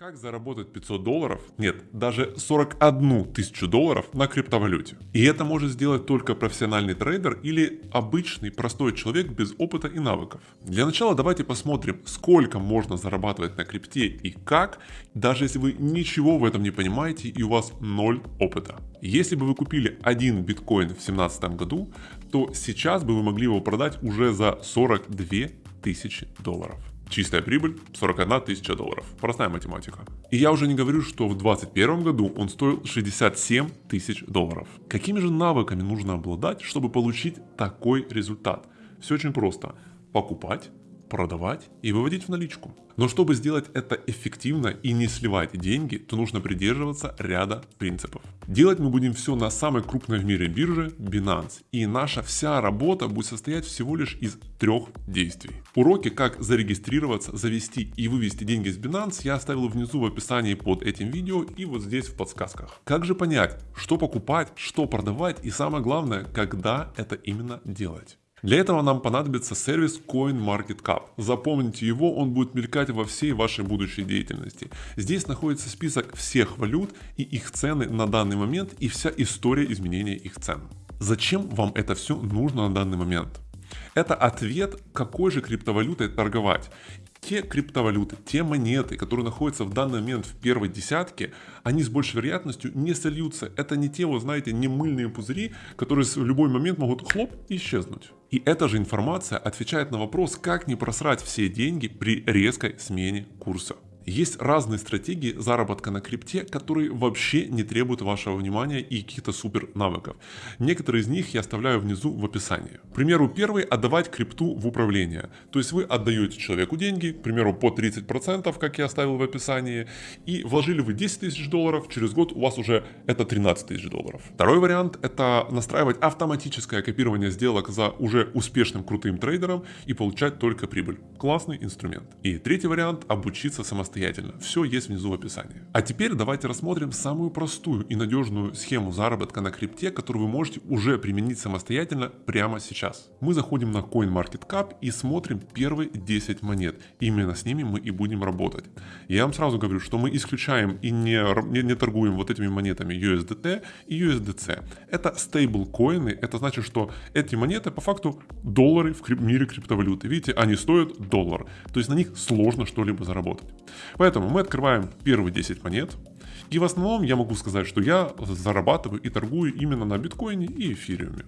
Как заработать 500 долларов? Нет, даже 41 тысячу долларов на криптовалюте. И это может сделать только профессиональный трейдер или обычный простой человек без опыта и навыков. Для начала давайте посмотрим, сколько можно зарабатывать на крипте и как, даже если вы ничего в этом не понимаете и у вас ноль опыта. Если бы вы купили один биткоин в 2017 году, то сейчас бы вы могли его продать уже за 42 тысячи долларов. Чистая прибыль 41 тысяча долларов. Простая математика. И я уже не говорю, что в 2021 году он стоил 67 тысяч долларов. Какими же навыками нужно обладать, чтобы получить такой результат? Все очень просто. Покупать, продавать и выводить в наличку. Но чтобы сделать это эффективно и не сливать деньги, то нужно придерживаться ряда принципов. Делать мы будем все на самой крупной в мире бирже Binance. И наша вся работа будет состоять всего лишь из трех действий. Уроки, как зарегистрироваться, завести и вывести деньги с Binance я оставил внизу в описании под этим видео и вот здесь в подсказках. Как же понять, что покупать, что продавать и самое главное, когда это именно делать. Для этого нам понадобится сервис CoinMarketCap. Запомните его, он будет мелькать во всей вашей будущей деятельности. Здесь находится список всех валют и их цены на данный момент и вся история изменения их цен. Зачем вам это все нужно на данный момент? Это ответ, какой же криптовалютой торговать те криптовалюты, те монеты, которые находятся в данный момент в первой десятке, они с большей вероятностью не сольются. Это не те, вот знаете, не мыльные пузыри, которые в любой момент могут хлоп исчезнуть. И эта же информация отвечает на вопрос, как не просрать все деньги при резкой смене курса. Есть разные стратегии заработка на крипте, которые вообще не требуют вашего внимания и каких-то супер навыков. Некоторые из них я оставляю внизу в описании. К примеру, первый – отдавать крипту в управление. То есть вы отдаете человеку деньги, к примеру, по 30%, как я оставил в описании, и вложили вы 10 тысяч долларов, через год у вас уже это 13 тысяч долларов. Второй вариант – это настраивать автоматическое копирование сделок за уже успешным крутым трейдером и получать только прибыль. Классный инструмент. И третий вариант – обучиться самостоятельно самостоятельно. Все есть внизу в описании. А теперь давайте рассмотрим самую простую и надежную схему заработка на крипте, которую вы можете уже применить самостоятельно прямо сейчас. Мы заходим на CoinMarketCap и смотрим первые 10 монет. Именно с ними мы и будем работать. Я вам сразу говорю, что мы исключаем и не, не, не торгуем вот этими монетами USDT и USDC. Это стейблкоины, это значит, что эти монеты по факту доллары в мире криптовалюты. Видите, они стоят доллар. То есть на них сложно что-либо заработать. Поэтому мы открываем первые 10 монет. И в основном я могу сказать, что я зарабатываю и торгую именно на биткоине и эфириуме.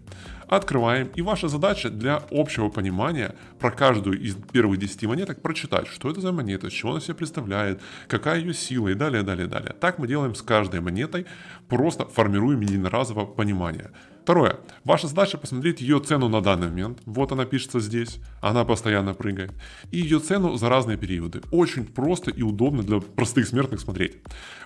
Открываем. И ваша задача для общего понимания про каждую из первых 10 монеток прочитать, что это за монета, с чего она себя представляет, какая ее сила и далее, далее, далее. Так мы делаем с каждой монетой, просто формируем единоразово понимание. Второе. Ваша задача посмотреть ее цену на данный момент. Вот она пишется здесь. Она постоянно прыгает. И ее цену за разные периоды. Очень просто и удобно для простых смертных смотреть.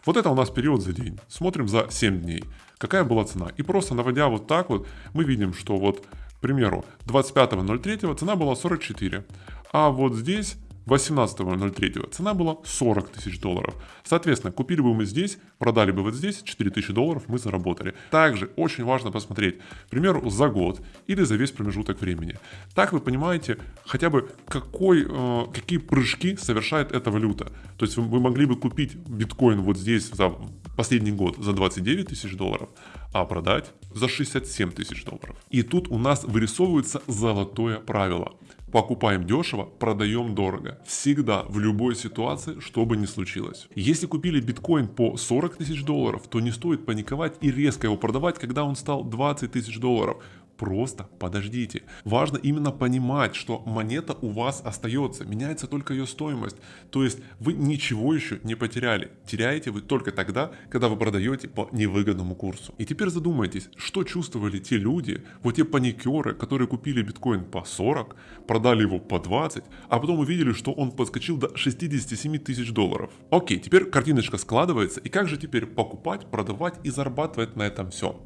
Вот это у нас период за день. Смотрим за 7 дней. Какая была цена. И просто наводя вот так вот, мы видим, что вот, к примеру, 25.03 цена была 44. А вот здесь 18.03 цена была 40 тысяч долларов. Соответственно, купили бы мы здесь, продали бы вот здесь, 4 тысячи долларов мы заработали. Также очень важно посмотреть, к примеру, за год или за весь промежуток времени. Так вы понимаете хотя бы какой, э, какие прыжки совершает эта валюта. То есть вы могли бы купить биткоин вот здесь за последний год за 29 тысяч долларов, а продать за 67 тысяч долларов. И тут у нас вырисовывается золотое правило. Покупаем дешево, продаем дорого. Всегда, в любой ситуации, что бы ни случилось. Если купили биткоин по 40 тысяч долларов, то не стоит паниковать и резко его продавать, когда он стал 20 тысяч долларов. Просто подождите. Важно именно понимать, что монета у вас остается, меняется только ее стоимость. То есть вы ничего еще не потеряли. Теряете вы только тогда, когда вы продаете по невыгодному курсу. И теперь задумайтесь, что чувствовали те люди, вот те паникеры, которые купили биткоин по 40, продали его по 20, а потом увидели, что он подскочил до 67 тысяч долларов. Окей, теперь картиночка складывается, и как же теперь покупать, продавать и зарабатывать на этом все?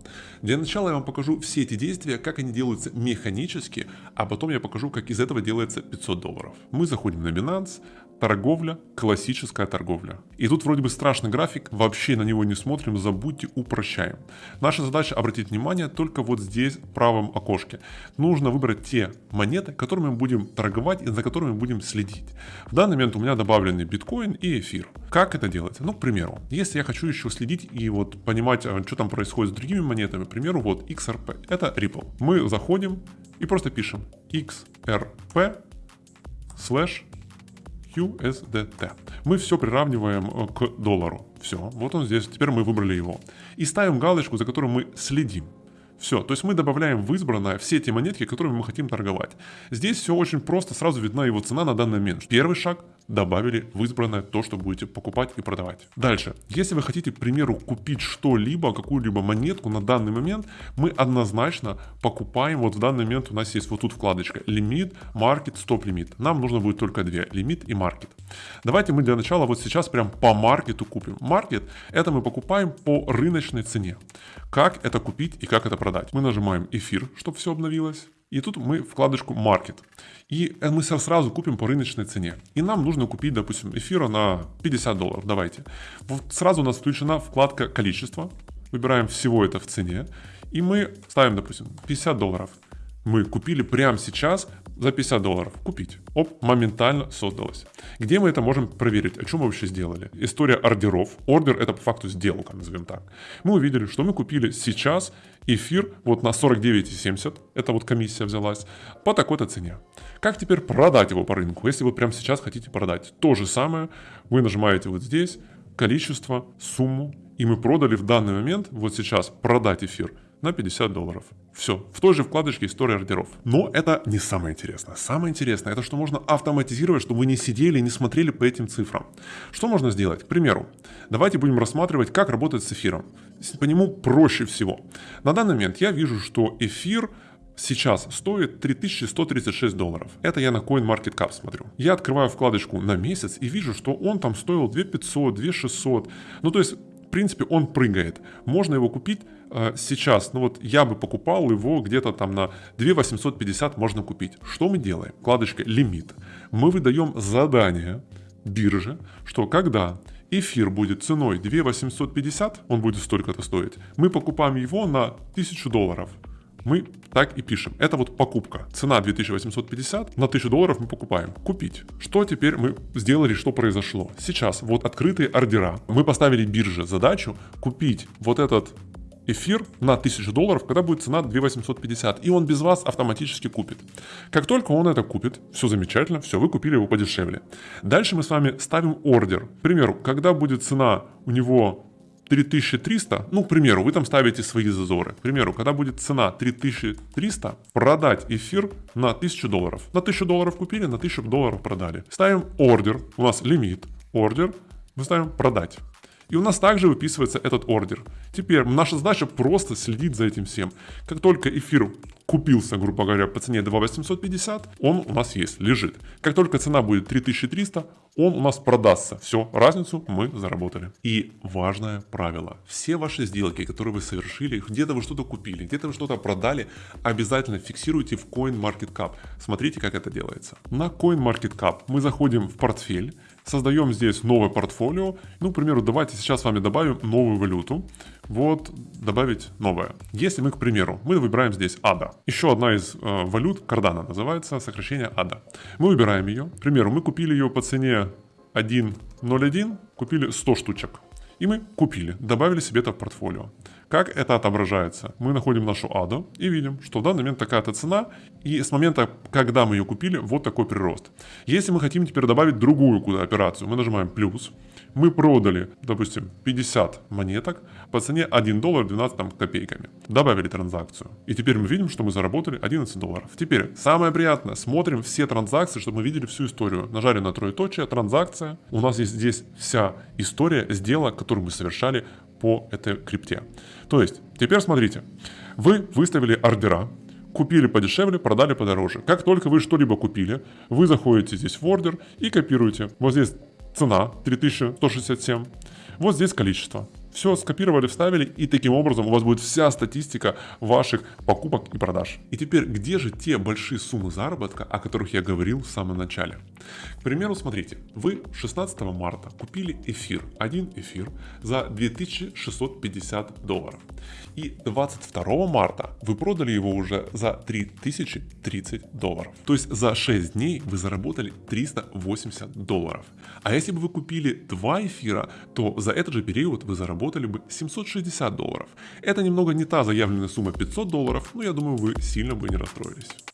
Для начала я вам покажу все эти действия, как они делаются механически, а потом я покажу, как из этого делается 500 долларов. Мы заходим на Binance, торговля, классическая торговля. И тут вроде бы страшный график, вообще на него не смотрим, забудьте, упрощаем. Наша задача обратить внимание только вот здесь, в правом окошке. Нужно выбрать те монеты, которыми мы будем торговать и за которыми будем следить. В данный момент у меня добавлены биткоин и эфир. Как это делается? Ну, к примеру, если я хочу еще следить и вот понимать, а, что там происходит с другими монетами, к примеру, вот XRP, это Ripple. Мы заходим и просто пишем XRP слэш USDT. Мы все приравниваем э, к доллару. Все, вот он здесь, теперь мы выбрали его. И ставим галочку, за которым мы следим. Все, то есть мы добавляем в избранное все те монетки, которыми мы хотим торговать. Здесь все очень просто, сразу видна его цена на данный момент. Первый шаг добавили в избранное то, что будете покупать и продавать. Дальше, если вы хотите, к примеру, купить что-либо, какую-либо монетку на данный момент, мы однозначно покупаем, вот в данный момент у нас есть вот тут вкладочка лимит, маркет, стоп-лимит. Нам нужно будет только две, лимит и маркет. Давайте мы для начала вот сейчас прям по маркету купим. Маркет это мы покупаем по рыночной цене. Как это купить и как это продать? Мы нажимаем эфир, чтобы все обновилось. И тут мы вкладочку Market. И мы сразу купим по рыночной цене. И нам нужно купить, допустим, эфира на 50 долларов. Давайте. Вот сразу у нас включена вкладка количество. Выбираем всего это в цене. И мы ставим, допустим, 50 долларов. Мы купили прямо сейчас за 50 долларов. Купить. Оп, моментально создалось. Где мы это можем проверить? О чем мы вообще сделали? История ордеров. Ордер это по факту сделка, назовем так. Мы увидели, что мы купили сейчас эфир вот на 49,70. Это вот комиссия взялась. По такой-то цене. Как теперь продать его по рынку? Если вы прямо сейчас хотите продать. То же самое. Вы нажимаете вот здесь количество, сумму. И мы продали в данный момент, вот сейчас, продать эфир на 50 долларов. Все, в той же вкладочке история ордеров. Но это не самое интересное. Самое интересное, это что можно автоматизировать, чтобы вы не сидели и не смотрели по этим цифрам. Что можно сделать? К примеру, давайте будем рассматривать, как работать с эфиром. По нему проще всего. На данный момент я вижу, что эфир сейчас стоит 3136 долларов. Это я на CoinMarketCap смотрю. Я открываю вкладочку на месяц и вижу, что он там стоил 2500, 2600. Ну то есть в принципе, он прыгает. Можно его купить э, сейчас. Ну вот я бы покупал его где-то там на 2 850 можно купить. Что мы делаем? Вкладочка лимит. Мы выдаем задание бирже, что когда эфир будет ценой 2 850, он будет столько-то стоить, мы покупаем его на 1000 долларов мы так и пишем. Это вот покупка. Цена 2850, на 1000 долларов мы покупаем. Купить. Что теперь мы сделали, что произошло? Сейчас вот открытые ордера. Мы поставили бирже задачу купить вот этот эфир на 1000 долларов, когда будет цена 2850, и он без вас автоматически купит. Как только он это купит, все замечательно, все, вы купили его подешевле. Дальше мы с вами ставим ордер. К примеру, когда будет цена у него 3300, ну, к примеру, вы там ставите свои зазоры. К примеру, когда будет цена 3300, продать эфир на 1000 долларов. На 1000 долларов купили, на 1000 долларов продали. Ставим ордер, у нас лимит, ордер, мы ставим продать. И у нас также выписывается этот ордер. Теперь наша задача просто следить за этим всем. Как только эфир купился, грубо говоря, по цене 2850, он у нас есть, лежит. Как только цена будет 3300, он у нас продастся. Все, разницу мы заработали. И важное правило. Все ваши сделки, которые вы совершили, где-то вы что-то купили, где-то вы что-то продали, обязательно фиксируйте в CoinMarketCap. Смотрите, как это делается. На CoinMarketCap мы заходим в портфель, создаем здесь новое портфолио. Ну, к примеру, давайте сейчас с вами добавим новую валюту. Вот, добавить новое. Если мы, к примеру, мы выбираем здесь ADA. Еще одна из э, валют, Cardano называется, сокращение ADA. Мы выбираем ее. К примеру, мы купили ее по цене 1.01, купили 100 штучек. И мы купили, добавили себе это в портфолио. Как это отображается? Мы находим нашу аду и видим, что в данный момент такая-то цена, и с момента, когда мы ее купили, вот такой прирост. Если мы хотим теперь добавить другую куда операцию, мы нажимаем плюс, мы продали, допустим, 50 монеток по цене 1 доллар 12 там, копейками. Добавили транзакцию. И теперь мы видим, что мы заработали 11 долларов. Теперь, самое приятное, смотрим все транзакции, чтобы мы видели всю историю. Нажали на троеточие, транзакция. У нас есть здесь вся история сделок, которую мы совершали по этой крипте. То есть, теперь смотрите, вы выставили ордера, купили подешевле, продали подороже. Как только вы что-либо купили, вы заходите здесь в ордер и копируете. Вот здесь цена 3167, вот здесь количество. Все скопировали, вставили, и таким образом у вас будет вся статистика ваших покупок и продаж. И теперь, где же те большие суммы заработка, о которых я говорил в самом начале? К примеру, смотрите, вы 16 марта купили эфир, один эфир за 2650 долларов. И 22 марта вы продали его уже за 3030 долларов. То есть за 6 дней вы заработали 380 долларов. А если бы вы купили два эфира, то за этот же период вы заработали бы 760 долларов. Это немного не та заявленная сумма 500 долларов, но я думаю вы сильно бы не расстроились.